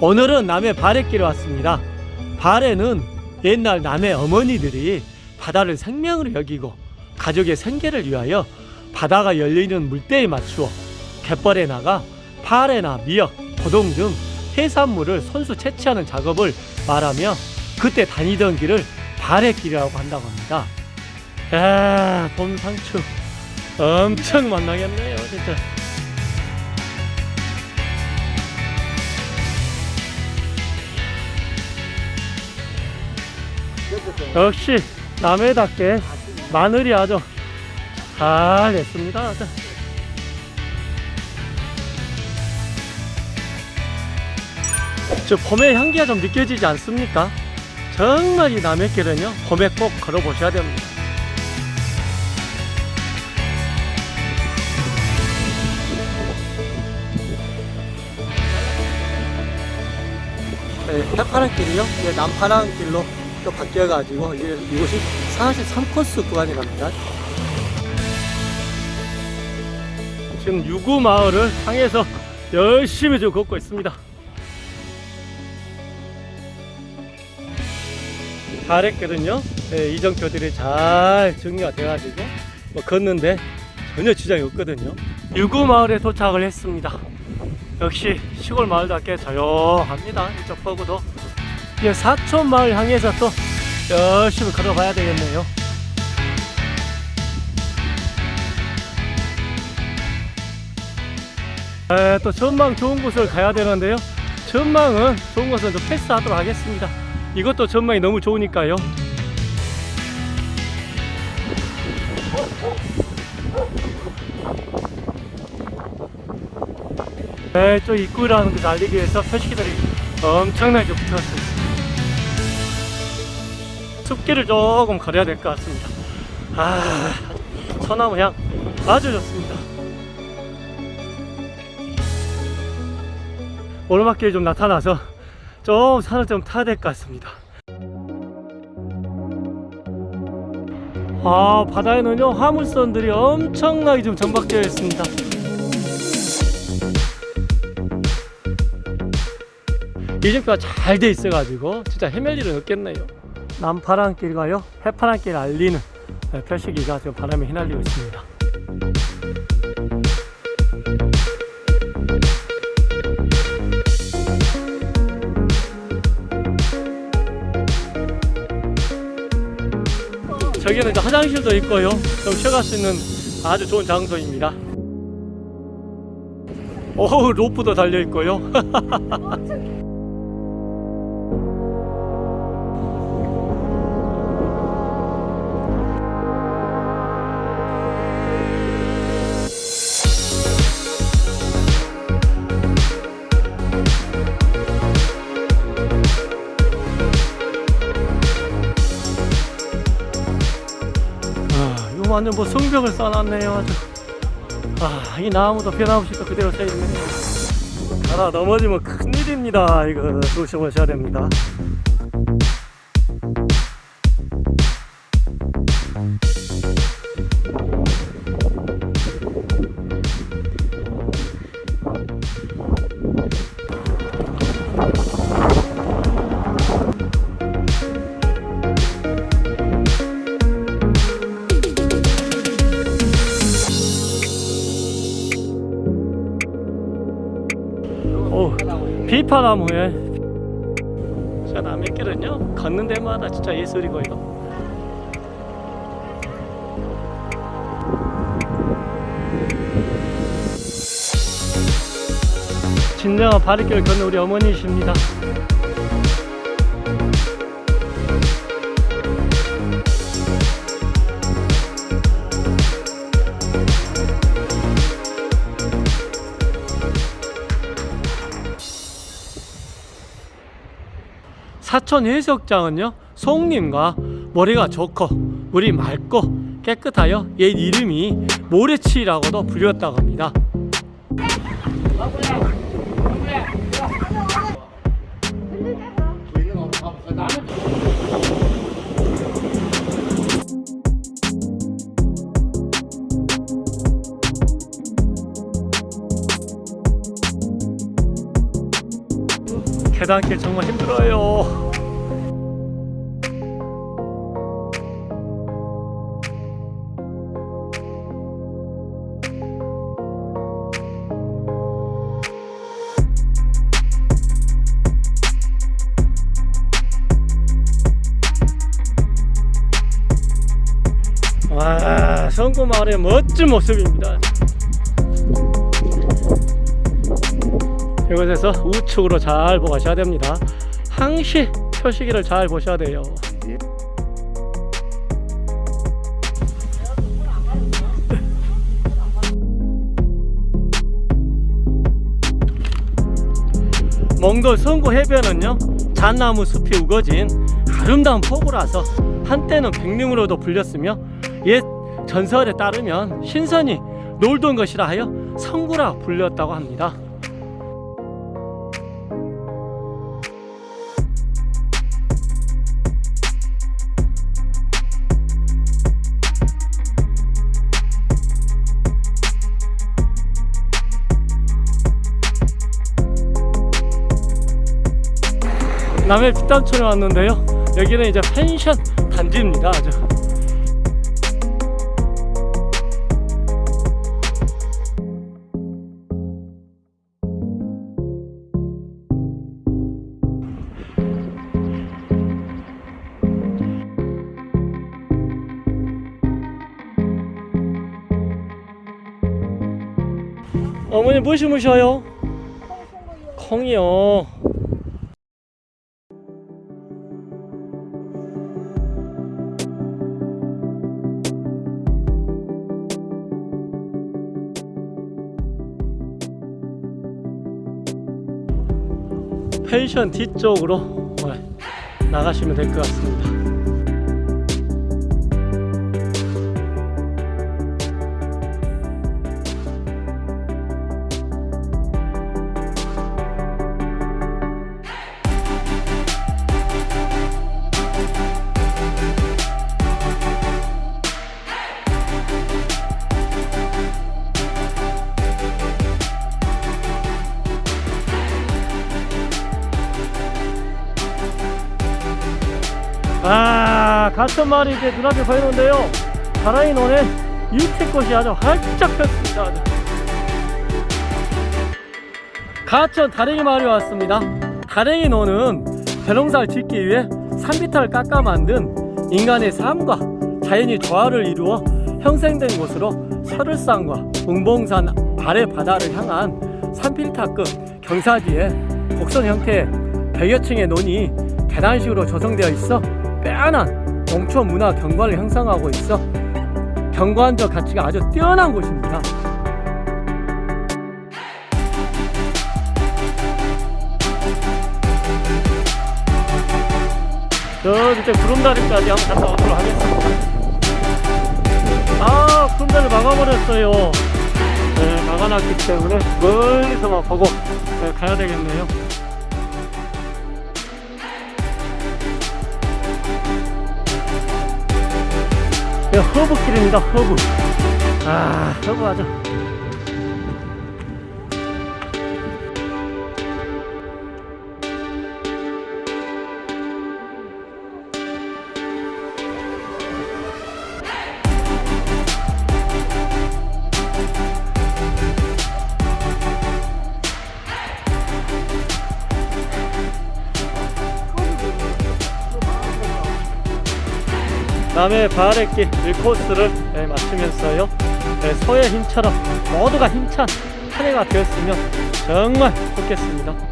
오늘은 남해 바래길에 왔습니다. 바래는 옛날 남해 어머니들이 바다를 생명으로 여기고 가족의 생계를 위하여 바다가 열리는 물때에 맞추어 갯벌에 나가 파래나 미역, 고동 등 해산물을 손수 채취하는 작업을 말하며 그때 다니던 길을 바래길이라고 한다고 합니다. 야, 봄 상추 엄청 만나겠네요, 진짜. 역시 남해답게 마늘이 아주 잘 됐습니다. 저 봄의 향기가 좀 느껴지지 않습니까? 정말 이 남해길은요 봄에 꼭 걸어보셔야 됩니다. 네, 해파란 길이요. 이제 남파란 길로 또 바뀌어가지고 이제 이곳이 43코스 구간이랍니다. 지금 유구 마을을 향해서 열심히 지금 걷고 있습니다. 잘했거든요. 네, 이정표들이 잘 정리가 돼가지고 뭐 걷는데 전혀 지장이 없거든요. 유구 마을에 도착을 했습니다. 역시 시골 마을답게 조용합니다. 이쪽 보고도 이제 사촌 마을 향해서 또 열심히 걸어봐야 되겠네요. 에, 또 전망 좋은 곳을 가야 되는데요. 전망은 좋은 곳은 좀 패스하도록 하겠습니다. 이것도 전망이 너무 좋으니까요. 네, 저 입구라는 것을 알리기 위해서 표시기들이 엄청나게 붙어왔습니다. 숲길을 조금 걸어야 될 것 같습니다. 아, 소나무 향 아주 좋습니다. 오르막길이 좀 나타나서 좀 산을 좀 타야 될 것 같습니다. 아, 바다에는요, 화물선들이 엄청나게 좀 정박되어 있습니다. 이정표가 잘 돼 있어 가지고 진짜 헤맬 일은 없겠네요. 남파랑길과요, 해파랑길 알리는 표시기가 지금 바람에 휘날리고 있습니다. 저기는 이제 화장실도 있고요. 좀 쉬어갈 수 있는 아주 좋은 장소입니다. 오, 로프도 달려 있고요. 완전 뭐 성벽을 쌓아놨네요. 아주. 아, 이 나무도 변함없이 또 그대로 서 있네요 하나 넘어지면 큰일입니다. 이거 조심하셔야 됩니다 비파나무에. 자 남해길은요? 걷는 데마다 진짜 예술이고요 진정한 바리길을 걷는 우리 어머니이십니다 사천 해수욕장은요 송림과 모래가 좋고 물이 맑고 깨끗하여 옛 이름이 모래치라고도 불렸다고 합니다 계단길 정말 힘들어요. 와, 성구 마을의 멋진 모습입니다. 이곳에서 우측으로 잘 보고 가셔야 됩니다. 항시 표시기를 잘 보셔야 돼요. 몽돌 성구 해변은요 잣나무 숲이 우거진 아름다운 포구라서 한때는 백림으로도 불렸으며 옛 전설에 따르면 신선이 놀던 것이라 하여 성구라 불렸다고 합니다. 남해 뒷담촌에 왔는데요. 여기는 이제 펜션 단지입니다. 아주. 어머니 뭐 심으셔요? 콩이요. 펜션 뒤쪽으로 어, 나가시면 될 것 같습니다. 같은 말이 이제 눈앞에 보이는데요. 가라이 논에 유채꽃이 아주 활짝 폈습니다. 아주. 가천 다랭이 마을에 왔습니다. 다랭이 논은 벼농사를 짓기 위해 산비탈을 깎아 만든 인간의 삶과 자연이 조화를 이루어 형성된 곳으로 설을산과 웅봉산 아래 바다를 향한 산필탑급 경사지에 곡선 형태의 100여 층의 논이 계단식으로 조성되어 있어 빼어난 농촌 문화 경관을 형성하고 있어 경관적 가치가 아주 뛰어난 곳입니다. 저 밑에 구름다리까지 한번 갔다 오도록 하겠습니다. 아, 구름다리 막아버렸어요. 네, 막아놨기 때문에 멀리서만 보고 네, 가야 되겠네요. 허브길입니다 허브. 아 허브 아주 남해 바하레길 1코스를 네, 마치면서요. 네, 소의 힘처럼 모두가 힘찬 한 해가 되었으면 정말 좋겠습니다